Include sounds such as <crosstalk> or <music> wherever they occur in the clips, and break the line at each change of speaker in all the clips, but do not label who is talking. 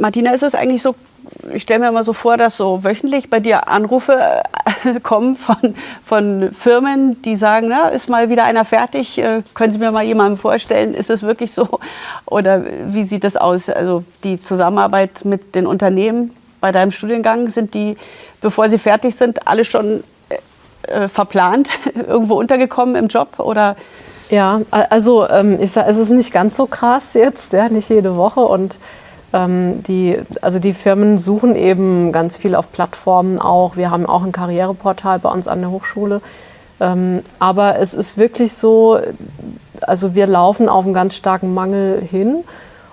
Martina, ist es eigentlich so, ich stelle mir immer so vor, dass so wöchentlich bei dir Anrufe äh, <laughs> kommen von, von Firmen, die sagen, na, ist mal wieder einer fertig, äh, können Sie mir mal jemanden vorstellen? Ist es wirklich so? Oder wie sieht das aus? Also die Zusammenarbeit mit den Unternehmen bei deinem Studiengang, sind die, bevor sie fertig sind, alle schon äh, verplant, <laughs> irgendwo untergekommen im Job? Oder
ja, also ähm, ich sag, es ist nicht ganz so krass jetzt, ja, nicht jede Woche und ähm, die, also die Firmen suchen eben ganz viel auf Plattformen auch. Wir haben auch ein Karriereportal bei uns an der Hochschule. Ähm, aber es ist wirklich so, also wir laufen auf einen ganz starken Mangel hin.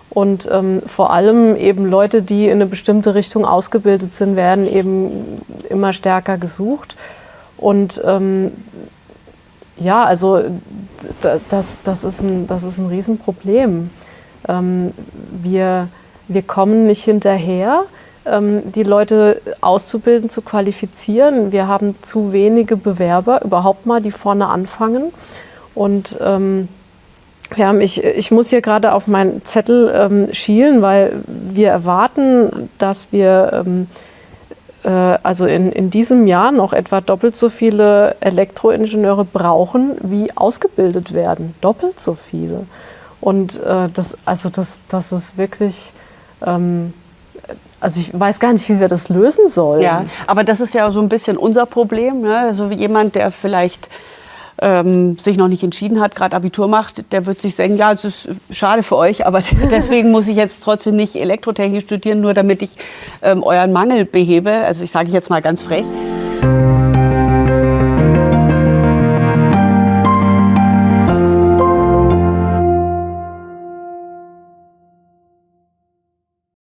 Und ähm, vor allem eben Leute, die in eine bestimmte Richtung ausgebildet sind, werden eben immer stärker gesucht. Und ähm, ja, also das, das, ist ein, das ist ein Riesenproblem. Ähm, wir, wir kommen nicht hinterher, ähm, die Leute auszubilden, zu qualifizieren. Wir haben zu wenige Bewerber überhaupt mal, die vorne anfangen. Und ähm, ja, ich, ich muss hier gerade auf meinen Zettel ähm, schielen, weil wir erwarten, dass wir ähm, äh, also in, in diesem Jahr noch etwa doppelt so viele Elektroingenieure brauchen, wie ausgebildet werden. Doppelt so viele. Und äh, das, also das, das ist wirklich ähm, also ich weiß gar nicht, wie wir das lösen sollen.
Ja, aber das ist ja so ein bisschen unser Problem. Ne? Also jemand, der vielleicht ähm, sich noch nicht entschieden hat, gerade Abitur macht, der wird sich denken, ja, es ist schade für euch, aber <laughs> deswegen muss ich jetzt trotzdem nicht Elektrotechnik studieren, nur damit ich ähm, euren Mangel behebe. Also ich sage jetzt mal ganz frech.